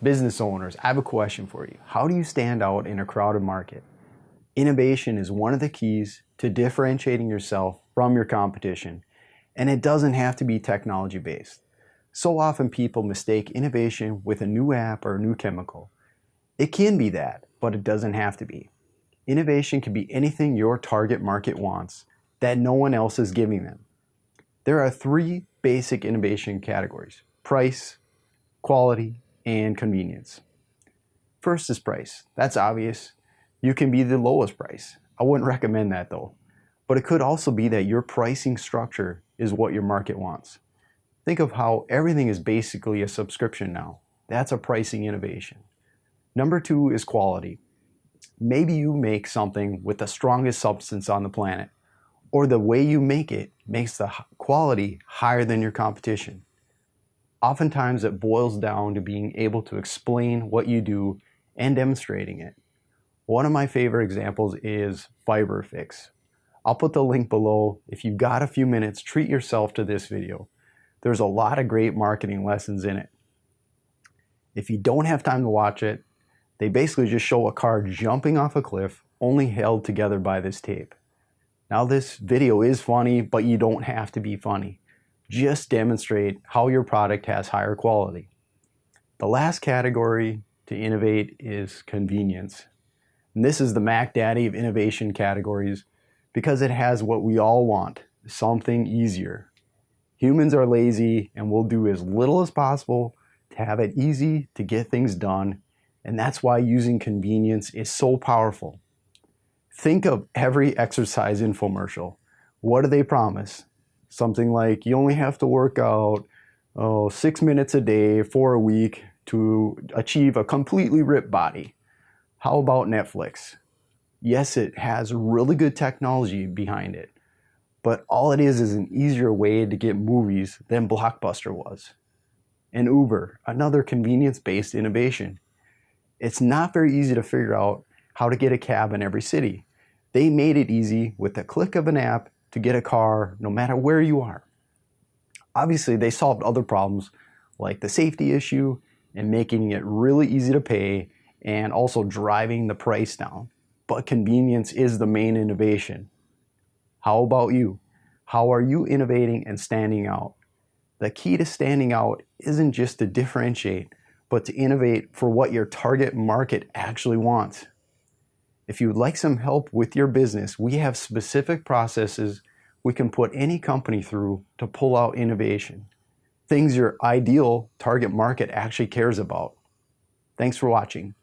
Business owners, I have a question for you. How do you stand out in a crowded market? Innovation is one of the keys to differentiating yourself from your competition, and it doesn't have to be technology based. So often people mistake innovation with a new app or a new chemical. It can be that, but it doesn't have to be. Innovation can be anything your target market wants that no one else is giving them. There are three basic innovation categories, price, quality, and convenience. First is price. That's obvious. You can be the lowest price. I wouldn't recommend that though. But it could also be that your pricing structure is what your market wants. Think of how everything is basically a subscription now. That's a pricing innovation. Number two is quality. Maybe you make something with the strongest substance on the planet, or the way you make it makes the quality higher than your competition. Oftentimes it boils down to being able to explain what you do and demonstrating it. One of my favorite examples is FiberFix. I'll put the link below. If you've got a few minutes, treat yourself to this video. There's a lot of great marketing lessons in it. If you don't have time to watch it, they basically just show a car jumping off a cliff, only held together by this tape. Now this video is funny, but you don't have to be funny just demonstrate how your product has higher quality. The last category to innovate is convenience. And this is the Mac Daddy of innovation categories because it has what we all want, something easier. Humans are lazy and will do as little as possible to have it easy to get things done. And that's why using convenience is so powerful. Think of every exercise infomercial. What do they promise? Something like you only have to work out oh, six minutes a day for a week to achieve a completely ripped body. How about Netflix? Yes, it has really good technology behind it, but all it is is an easier way to get movies than Blockbuster was. And Uber, another convenience-based innovation. It's not very easy to figure out how to get a cab in every city. They made it easy with the click of an app to get a car no matter where you are. Obviously, they solved other problems like the safety issue and making it really easy to pay and also driving the price down. But convenience is the main innovation. How about you? How are you innovating and standing out? The key to standing out isn't just to differentiate, but to innovate for what your target market actually wants. If you would like some help with your business, we have specific processes we can put any company through to pull out innovation. Things your ideal target market actually cares about. Thanks for watching.